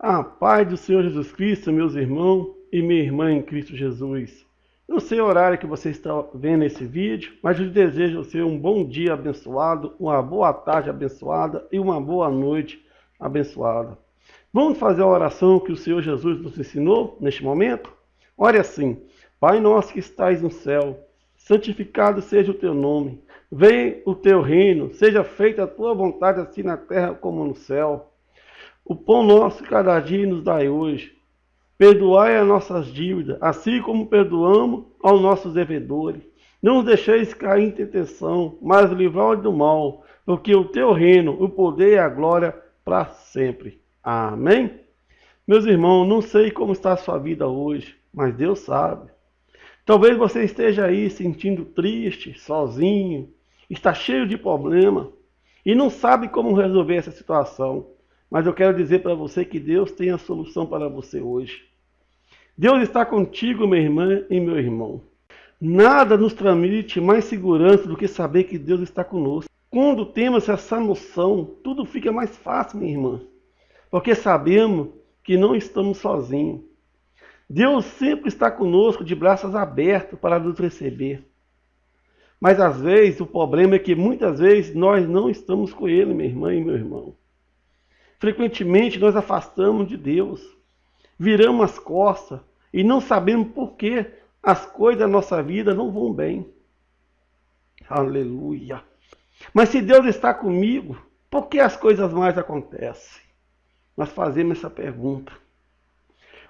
A paz do Senhor Jesus Cristo, meus irmãos e minha irmã em Cristo Jesus. Não sei o horário que você está vendo esse vídeo, mas eu desejo a você um bom dia abençoado, uma boa tarde abençoada e uma boa noite abençoada. Vamos fazer a oração que o Senhor Jesus nos ensinou neste momento? Ore assim, Pai nosso que estais no céu, santificado seja o teu nome. Venha o teu reino, seja feita a tua vontade assim na terra como no céu. O pão nosso cada dia nos dai hoje. Perdoai as nossas dívidas, assim como perdoamos aos nossos devedores. Não nos deixeis cair em tentação, mas livrai-nos do mal, porque o teu reino, o poder e a glória para sempre. Amém? Meus irmãos, não sei como está a sua vida hoje, mas Deus sabe. Talvez você esteja aí sentindo triste, sozinho, está cheio de problema e não sabe como resolver essa situação. Mas eu quero dizer para você que Deus tem a solução para você hoje. Deus está contigo, minha irmã e meu irmão. Nada nos transmite mais segurança do que saber que Deus está conosco. Quando temos essa noção, tudo fica mais fácil, minha irmã. Porque sabemos que não estamos sozinhos. Deus sempre está conosco de braços abertos para nos receber. Mas às vezes o problema é que muitas vezes nós não estamos com Ele, minha irmã e meu irmão. Frequentemente nós afastamos de Deus, viramos as costas e não sabemos por que as coisas da nossa vida não vão bem. Aleluia. Mas se Deus está comigo, por que as coisas mais acontecem? Nós fazemos essa pergunta.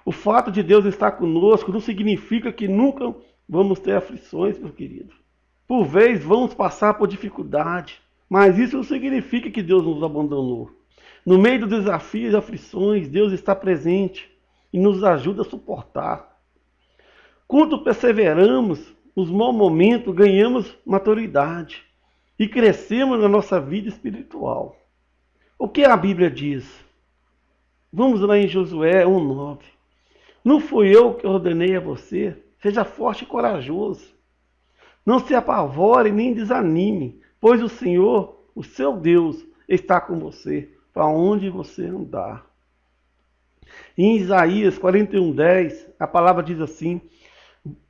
O fato de Deus estar conosco não significa que nunca vamos ter aflições, meu querido. Por vezes vamos passar por dificuldade, mas isso não significa que Deus nos abandonou. No meio dos desafios e aflições, Deus está presente e nos ajuda a suportar. Quando perseveramos nos maus momentos, ganhamos maturidade e crescemos na nossa vida espiritual. O que a Bíblia diz? Vamos lá em Josué 1,9. Não fui eu que ordenei a você, seja forte e corajoso. Não se apavore nem desanime, pois o Senhor, o seu Deus, está com você, para onde você andar. Em Isaías 41:10, a palavra diz assim: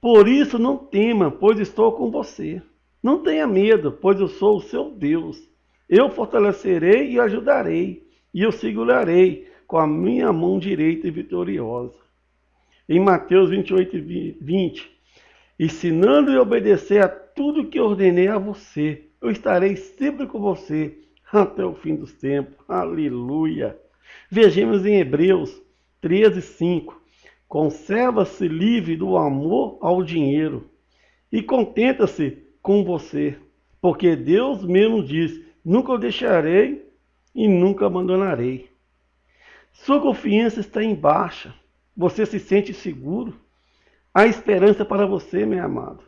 Por isso não tema, pois estou com você. Não tenha medo, pois eu sou o seu Deus. Eu fortalecerei e ajudarei, e eu segurarei com a minha mão direita e vitoriosa. Em Mateus 28, 20, ensinando e obedecer a tudo que ordenei a você. Eu estarei sempre com você até o fim dos tempos. Aleluia. Vejamos em Hebreus 13, 5. Conserva-se livre do amor ao dinheiro e contenta-se com você, porque Deus mesmo diz: Nunca o deixarei e nunca abandonarei. Sua confiança está em baixa. Você se sente seguro? Há esperança para você, meu amado.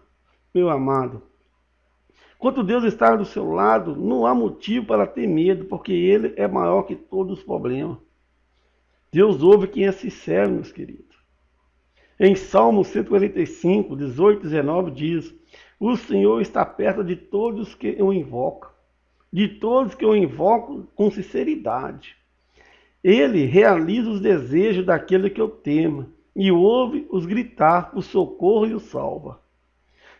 Meu amado. Quando Deus está do seu lado, não há motivo para ter medo, porque Ele é maior que todos os problemas. Deus ouve quem é sincero, meus queridos. Em Salmo 145, 18 e 19 diz: O Senhor está perto de todos que o invocam, de todos que o invocam com sinceridade. Ele realiza os desejos daquele que eu temo e ouve os gritar o socorro e o salva.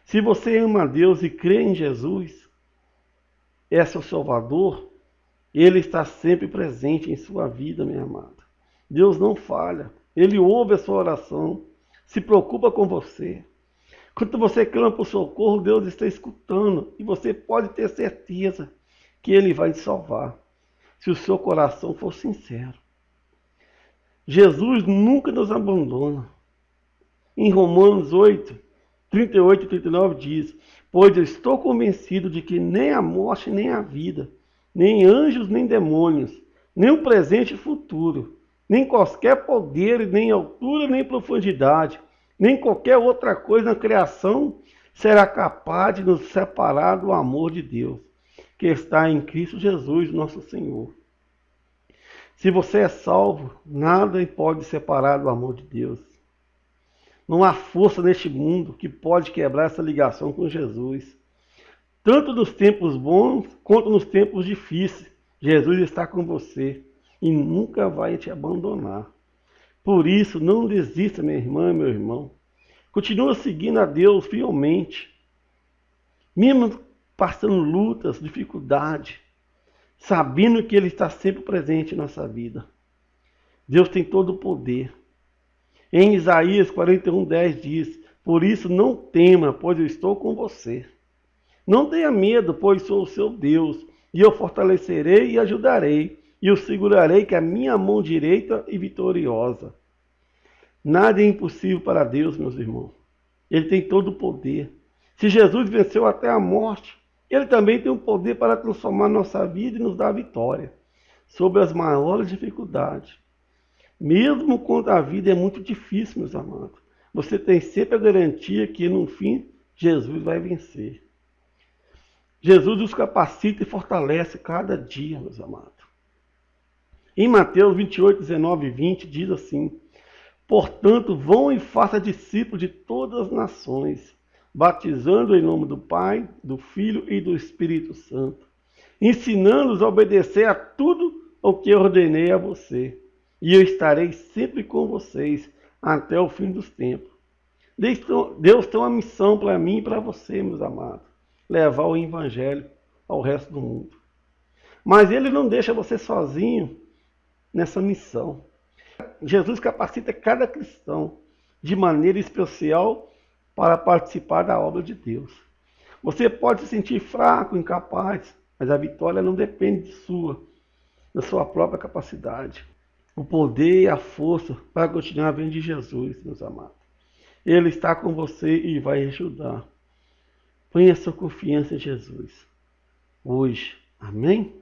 Se você ama a Deus e crê em Jesus, é seu Salvador, Ele está sempre presente em sua vida, minha amada. Deus não falha, Ele ouve a sua oração, se preocupa com você. Quando você clama por socorro, Deus está escutando e você pode ter certeza que Ele vai te salvar, se o seu coração for sincero. Jesus nunca nos abandona. Em Romanos 8, 38 e 39 diz: Pois eu estou convencido de que nem a morte, nem a vida, nem anjos, nem demônios, nem o presente e futuro, nem qualquer poder, nem altura, nem profundidade, nem qualquer outra coisa na criação será capaz de nos separar do amor de Deus, que está em Cristo Jesus, nosso Senhor. Se você é salvo, nada pode separar do amor de Deus. Não há força neste mundo que pode quebrar essa ligação com Jesus. Tanto nos tempos bons quanto nos tempos difíceis, Jesus está com você e nunca vai te abandonar. Por isso, não desista, minha irmã e meu irmão. Continua seguindo a Deus fielmente. Mesmo passando lutas, dificuldade, sabendo que Ele está sempre presente em nossa vida. Deus tem todo o poder. Em Isaías 41, 10 diz: Por isso não tema, pois eu estou com você. Não tenha medo, pois sou o seu Deus, e eu fortalecerei e ajudarei, e o segurarei com a minha mão direita e vitoriosa. Nada é impossível para Deus, meus irmãos. Ele tem todo o poder. Se Jesus venceu até a morte, ele também tem o poder para transformar nossa vida e nos dar vitória sobre as maiores dificuldades. Mesmo quando a vida é muito difícil, meus amados, você tem sempre a garantia que no fim Jesus vai vencer. Jesus os capacita e fortalece cada dia, meus amados. Em Mateus 28, 19 e 20 diz assim: Portanto, vão e façam discípulos de todas as nações, batizando em nome do Pai, do Filho e do Espírito Santo, ensinando-os a obedecer a tudo o que ordenei a você. E eu estarei sempre com vocês até o fim dos tempos. Deus tem uma missão para mim e para você, meus amados levar o evangelho ao resto do mundo. Mas ele não deixa você sozinho nessa missão. Jesus capacita cada cristão de maneira especial para participar da obra de Deus. Você pode se sentir fraco, incapaz, mas a vitória não depende de sua, da sua própria capacidade. O poder e a força para continuar vem de Jesus, meus amados. Ele está com você e vai ajudar. Ponha sua confiança em Jesus. Hoje. Amém?